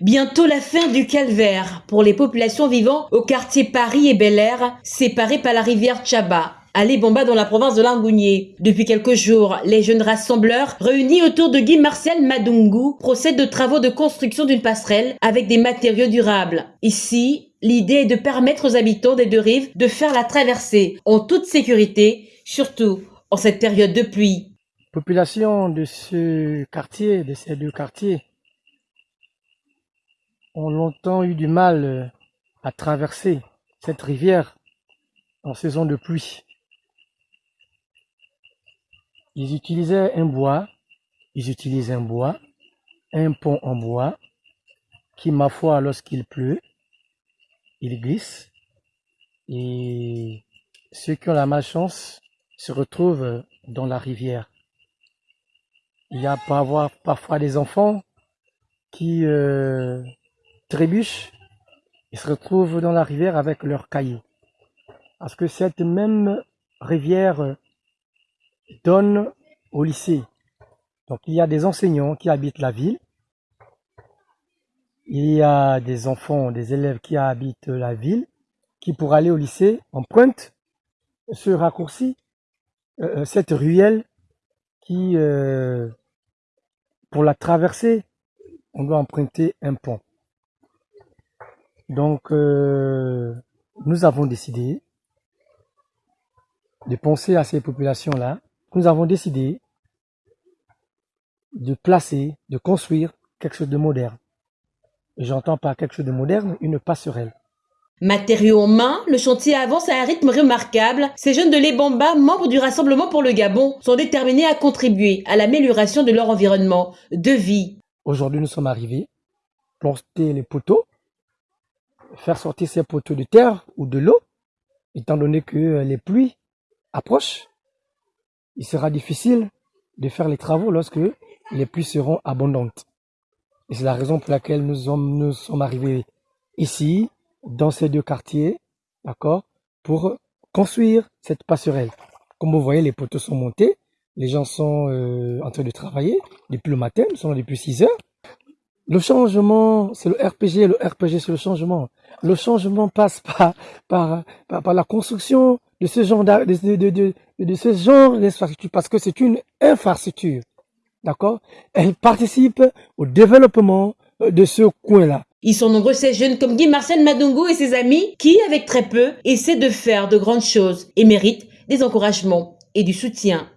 Bientôt la fin du calvaire pour les populations vivant au quartier Paris et Bel Air, séparés par la rivière Tchaba. À Bomba dans la province de Langounier. Depuis quelques jours, les jeunes rassembleurs réunis autour de Guy Martial Madungu procèdent de travaux de construction d'une passerelle avec des matériaux durables. Ici, l'idée est de permettre aux habitants des deux rives de faire la traversée en toute sécurité, surtout en cette période de pluie. Population de ce quartier, de ces deux quartiers, ont longtemps eu du mal euh, à traverser cette rivière en saison de pluie. Ils utilisaient un bois, ils utilisent un bois, un pont en bois, qui, ma foi, lorsqu'il pleut, il glisse, et ceux qui ont la malchance se retrouvent dans la rivière. Il y a parfois des enfants qui euh, trébuchent et se retrouvent dans la rivière avec leurs cailloux. Parce que cette même rivière donne au lycée. Donc il y a des enseignants qui habitent la ville. Il y a des enfants, des élèves qui habitent la ville, qui pour aller au lycée empruntent ce raccourci, euh, euh, cette ruelle qui, euh, pour la traverser, on doit emprunter un pont. Donc, euh, nous avons décidé de penser à ces populations-là. Nous avons décidé de placer, de construire quelque chose de moderne. Et j'entends par quelque chose de moderne une passerelle. Matériaux en main, le chantier avance à un rythme remarquable. Ces jeunes de l'Ebamba, membres du Rassemblement pour le Gabon, sont déterminés à contribuer à l'amélioration de leur environnement de vie. Aujourd'hui, nous sommes arrivés, planter les poteaux, faire sortir ces poteaux de terre ou de l'eau, étant donné que euh, les pluies approchent, il sera difficile de faire les travaux lorsque les pluies seront abondantes. Et c'est la raison pour laquelle nous sommes, arrivés ici, dans ces deux quartiers, d'accord, pour construire cette passerelle. Comme vous voyez, les poteaux sont montés, les gens sont euh, en train de travailler depuis le matin, nous sommes depuis 6 heures. Le changement, c'est le RPG, le RPG, c'est le changement. Le changement passe par, par, par, la construction de ce genre de, de, de, de ce genre d'infrastructure, parce que c'est une infrastructure. D'accord? Elle participe au développement euh, de ce coin-là. Ils sont nombreux ces jeunes comme Guy Marcel Madungo et ses amis qui, avec très peu, essaient de faire de grandes choses et méritent des encouragements et du soutien.